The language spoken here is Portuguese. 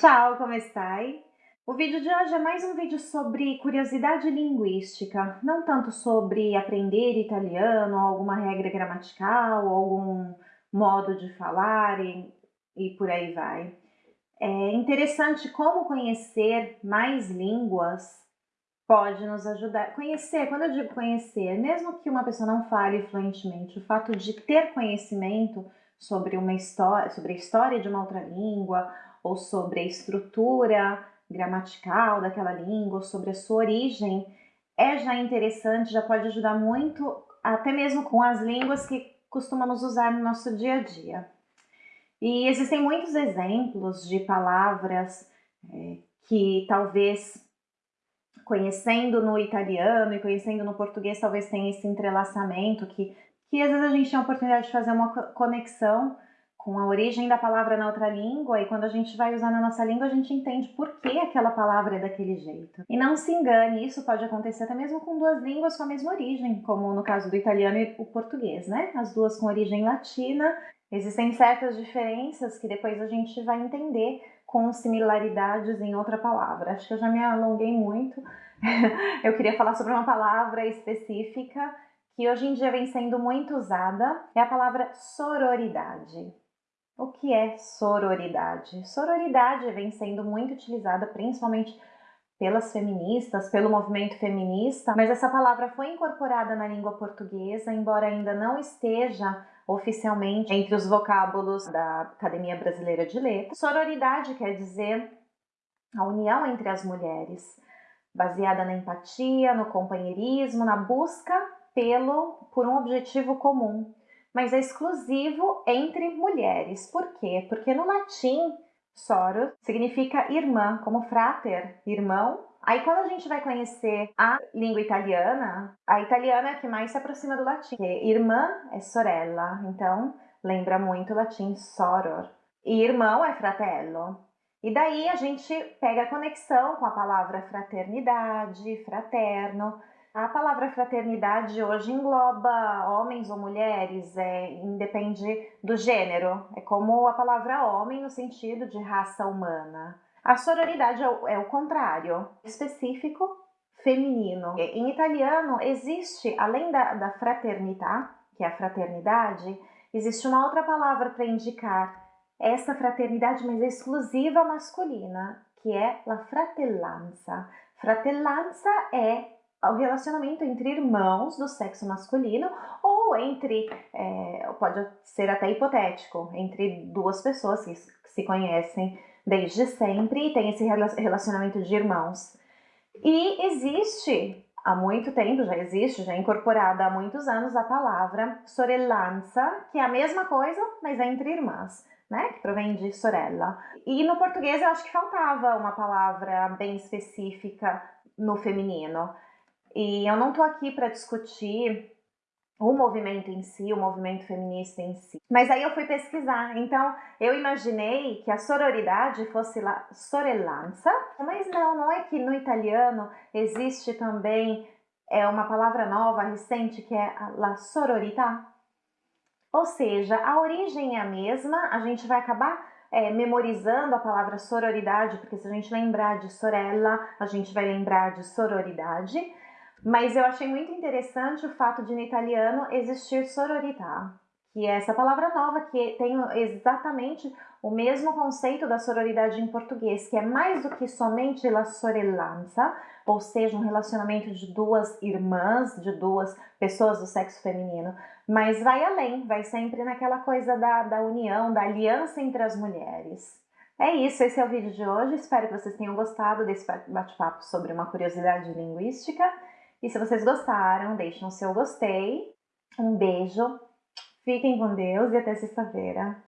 Ciao, come stai? O vídeo de hoje é mais um vídeo sobre curiosidade linguística, não tanto sobre aprender italiano, alguma regra gramatical, algum modo de falar e, e por aí vai. É interessante como conhecer mais línguas pode nos ajudar. Conhecer, quando eu digo conhecer, mesmo que uma pessoa não fale fluentemente, o fato de ter conhecimento sobre uma história, sobre a história de uma outra língua, ou sobre a estrutura gramatical daquela língua, ou sobre a sua origem, é já interessante, já pode ajudar muito, até mesmo com as línguas que costumamos usar no nosso dia a dia. E existem muitos exemplos de palavras é, que talvez conhecendo no italiano e conhecendo no português talvez tenha esse entrelaçamento que, que às vezes a gente tem a oportunidade de fazer uma conexão com a origem da palavra na outra língua e quando a gente vai usar na nossa língua a gente entende por que aquela palavra é daquele jeito. E não se engane, isso pode acontecer até mesmo com duas línguas com a mesma origem, como no caso do italiano e o português, né? As duas com origem latina. Existem certas diferenças que depois a gente vai entender com similaridades em outra palavra. Acho que eu já me alonguei muito. eu queria falar sobre uma palavra específica que hoje em dia vem sendo muito usada, é a palavra sororidade. O que é sororidade? Sororidade vem sendo muito utilizada principalmente pelas feministas, pelo movimento feminista, mas essa palavra foi incorporada na língua portuguesa, embora ainda não esteja oficialmente entre os vocábulos da Academia Brasileira de Letras. Sororidade quer dizer a união entre as mulheres, baseada na empatia, no companheirismo, na busca pelo por um objetivo comum mas é exclusivo entre mulheres. Por quê? Porque no latim, soro significa irmã, como frater, irmão. Aí quando a gente vai conhecer a língua italiana, a italiana é a que mais se aproxima do latim. Irmã é sorella, então lembra muito o latim soror. E irmão é fratello. E daí a gente pega a conexão com a palavra fraternidade, fraterno, a palavra fraternidade hoje engloba homens ou mulheres, é, independe do gênero. É como a palavra homem no sentido de raça humana. A sororidade é o, é o contrário, específico feminino. Em italiano existe, além da, da fraternità, que é a fraternidade, existe uma outra palavra para indicar essa fraternidade, mas é exclusiva masculina, que é la fratellanza. Fratellanza é o relacionamento entre irmãos do sexo masculino ou entre, é, pode ser até hipotético, entre duas pessoas que se conhecem desde sempre e tem esse relacionamento de irmãos. E existe há muito tempo, já existe, já é incorporada há muitos anos a palavra sorellanza, que é a mesma coisa, mas é entre irmãs. Né, que provém de sorella. E no português eu acho que faltava uma palavra bem específica no feminino. E eu não estou aqui para discutir o movimento em si, o movimento feminista em si. Mas aí eu fui pesquisar, então eu imaginei que a sororidade fosse la sorellanza, mas não, não é que no italiano existe também é uma palavra nova, recente, que é la sororità. Ou seja, a origem é a mesma, a gente vai acabar é, memorizando a palavra sororidade, porque se a gente lembrar de sorella, a gente vai lembrar de sororidade, mas eu achei muito interessante o fato de no italiano existir sororità, que é essa palavra nova que tem exatamente o mesmo conceito da sororidade em português, que é mais do que somente la sorellanza, ou seja, um relacionamento de duas irmãs, de duas pessoas do sexo feminino, mas vai além, vai sempre naquela coisa da, da união, da aliança entre as mulheres. É isso, esse é o vídeo de hoje, espero que vocês tenham gostado desse bate-papo sobre uma curiosidade linguística. E se vocês gostaram, deixem o seu gostei. Um beijo, fiquem com Deus e até sexta-feira.